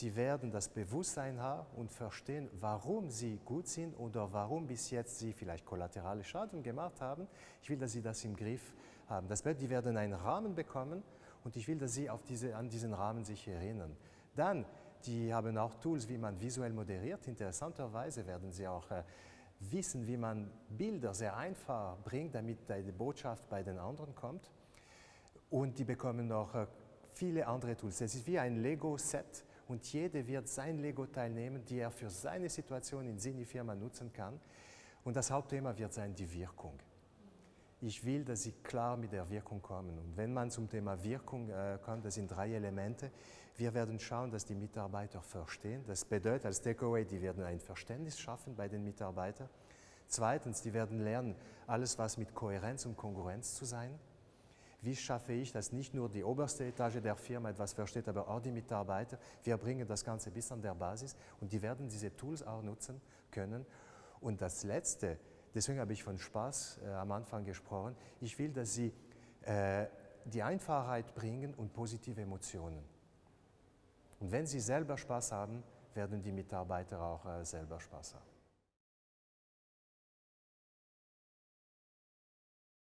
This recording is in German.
die werden das Bewusstsein haben und verstehen, warum sie gut sind oder warum bis jetzt sie vielleicht kollaterale Schaden gemacht haben. Ich will, dass sie das im Griff haben. Das bedeutet, die werden einen Rahmen bekommen und ich will, dass sie auf diese, an diesen Rahmen sich erinnern. Dann, die haben auch Tools, wie man visuell moderiert. Interessanterweise werden sie auch äh, wissen, wie man Bilder sehr einfach bringt, damit die Botschaft bei den anderen kommt. Und die bekommen noch äh, viele andere Tools. Es ist wie ein Lego-Set und jeder wird sein Lego-Teil nehmen, die er für seine Situation in seiner Firma nutzen kann. Und das Hauptthema wird sein die Wirkung. Ich will, dass Sie klar mit der Wirkung kommen. Und wenn man zum Thema Wirkung äh, kommt, das sind drei Elemente. Wir werden schauen, dass die Mitarbeiter verstehen. Das bedeutet als Takeaway, die werden ein Verständnis schaffen bei den Mitarbeitern. Zweitens, die werden lernen, alles was mit Kohärenz und Kongruenz zu sein. Wie schaffe ich, dass nicht nur die oberste Etage der Firma etwas versteht, aber auch die Mitarbeiter. Wir bringen das Ganze bis an der Basis und die werden diese Tools auch nutzen können. Und das Letzte, deswegen habe ich von Spaß äh, am Anfang gesprochen, ich will, dass Sie äh, die Einfachheit bringen und positive Emotionen. Und wenn Sie selber Spaß haben, werden die Mitarbeiter auch äh, selber Spaß haben.